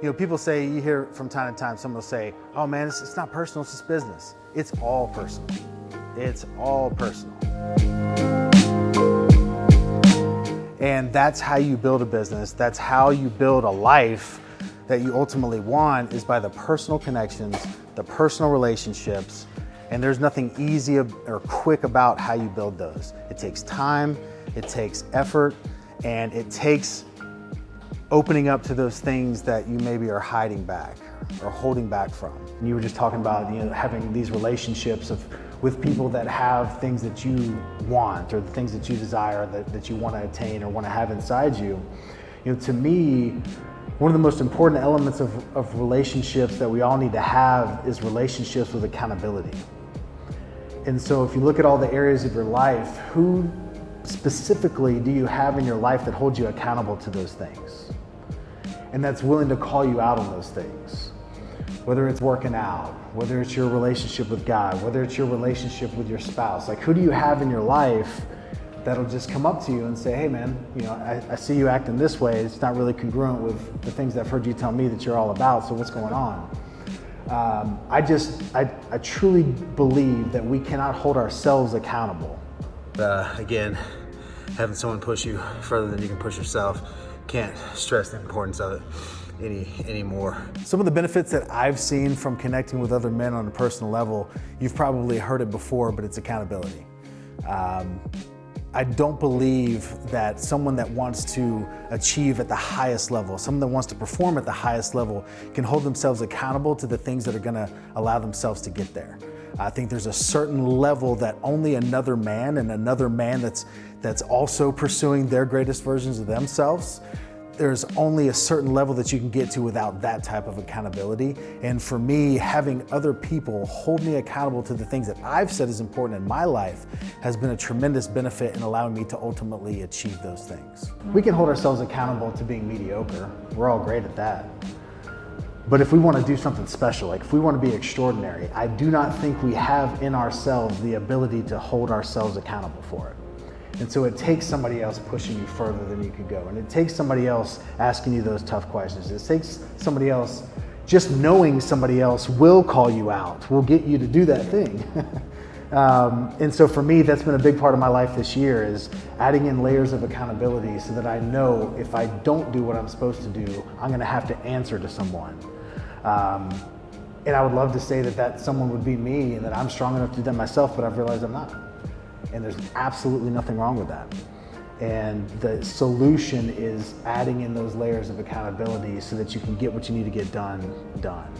You know, people say, you hear from time to time, someone will say, oh man, it's, it's not personal, it's just business. It's all personal. It's all personal. And that's how you build a business. That's how you build a life that you ultimately want is by the personal connections, the personal relationships, and there's nothing easy or quick about how you build those. It takes time, it takes effort, and it takes opening up to those things that you maybe are hiding back or holding back from. And you were just talking about you know, having these relationships of, with people that have things that you want or the things that you desire that, that you want to attain or want to have inside you. You know, to me, one of the most important elements of, of relationships that we all need to have is relationships with accountability. And so if you look at all the areas of your life, who specifically do you have in your life that holds you accountable to those things? And that's willing to call you out on those things. Whether it's working out, whether it's your relationship with God, whether it's your relationship with your spouse. Like who do you have in your life that'll just come up to you and say, hey man, you know, I, I see you acting this way. It's not really congruent with the things I've heard you tell me that you're all about. So what's going on? Um, I just, I, I truly believe that we cannot hold ourselves accountable. Uh, again, having someone push you further than you can push yourself, can't stress the importance of it any anymore. Some of the benefits that I've seen from connecting with other men on a personal level, you've probably heard it before, but it's accountability. Um, I don't believe that someone that wants to achieve at the highest level, someone that wants to perform at the highest level can hold themselves accountable to the things that are gonna allow themselves to get there. I think there's a certain level that only another man and another man that's, that's also pursuing their greatest versions of themselves there's only a certain level that you can get to without that type of accountability. And for me, having other people hold me accountable to the things that I've said is important in my life has been a tremendous benefit in allowing me to ultimately achieve those things. We can hold ourselves accountable to being mediocre. We're all great at that. But if we want to do something special, like if we want to be extraordinary, I do not think we have in ourselves the ability to hold ourselves accountable for it. And so it takes somebody else pushing you further than you could go. And it takes somebody else asking you those tough questions. It takes somebody else, just knowing somebody else will call you out, will get you to do that thing. um, and so for me, that's been a big part of my life this year is adding in layers of accountability so that I know if I don't do what I'm supposed to do, I'm gonna have to answer to someone. Um, and I would love to say that that someone would be me and that I'm strong enough to do that myself, but I've realized I'm not. And there's absolutely nothing wrong with that. And the solution is adding in those layers of accountability so that you can get what you need to get done, done.